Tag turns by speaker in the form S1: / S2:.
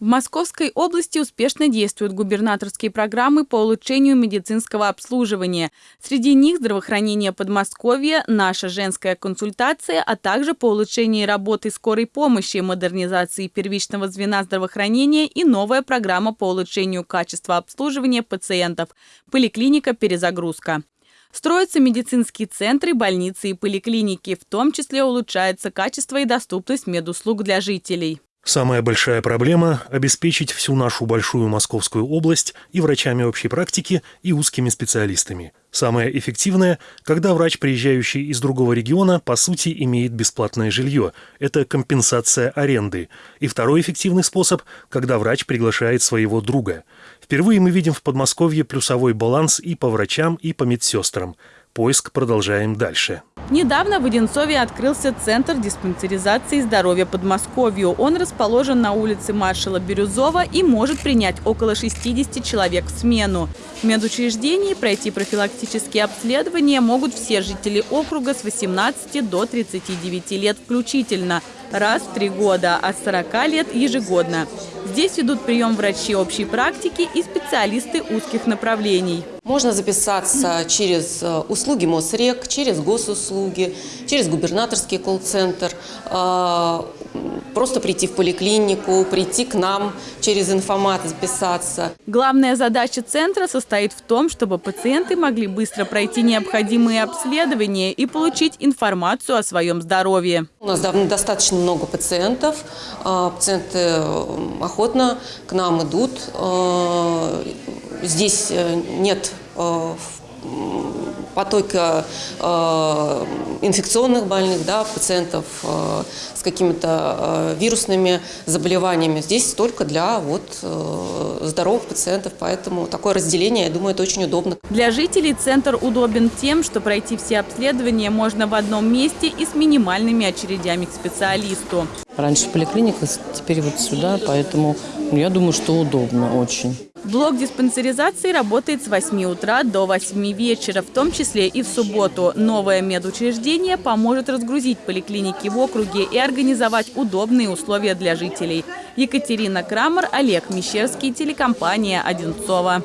S1: В Московской области успешно действуют губернаторские программы по улучшению медицинского обслуживания. Среди них здравоохранение Подмосковья, наша женская консультация, а также по улучшению работы скорой помощи, модернизации первичного звена здравоохранения и новая программа по улучшению качества обслуживания пациентов «Поликлиника перезагрузка». Строятся медицинские центры, больницы и поликлиники, в том числе улучшается качество и доступность медуслуг для жителей.
S2: Самая большая проблема – обеспечить всю нашу большую Московскую область и врачами общей практики, и узкими специалистами. Самое эффективное – когда врач, приезжающий из другого региона, по сути имеет бесплатное жилье. Это компенсация аренды. И второй эффективный способ – когда врач приглашает своего друга. Впервые мы видим в Подмосковье плюсовой баланс и по врачам, и по медсестрам. Поиск продолжаем дальше.
S1: Недавно в Одинцове открылся Центр диспансеризации здоровья Подмосковью. Он расположен на улице маршала Бирюзова и может принять около 60 человек в смену. В медучреждении пройти профилактические обследования могут все жители округа с 18 до 39 лет включительно, раз в три года, а с 40 лет ежегодно. Здесь ведут прием врачи общей практики и специалисты узких направлений.
S3: Можно записаться через э, услуги МОСРЕК, через госуслуги, через губернаторский колл-центр, э, просто прийти в поликлинику, прийти к нам через информат, записаться.
S1: Главная задача центра состоит в том, чтобы пациенты могли быстро пройти необходимые обследования и получить информацию о своем здоровье.
S3: У нас достаточно много пациентов. Э, пациенты охотно к нам идут. Здесь нет Э, потока э, инфекционных больных, да, пациентов э, с какими-то вирусными заболеваниями. Здесь только для вот, здоровых пациентов, поэтому такое разделение, я думаю, это очень удобно.
S1: Для жителей центр удобен тем, что пройти все обследования можно в одном месте и с минимальными очередями к специалисту.
S4: Раньше поликлиника, теперь вот сюда, поэтому я думаю, что удобно очень.
S1: Блок диспансеризации работает с 8 утра до 8 вечера, в том числе и в субботу. Новое медучреждение поможет разгрузить поликлиники в округе и организовать удобные условия для жителей. Екатерина Крамер, Олег Мещерский, телекомпания «Одинцова».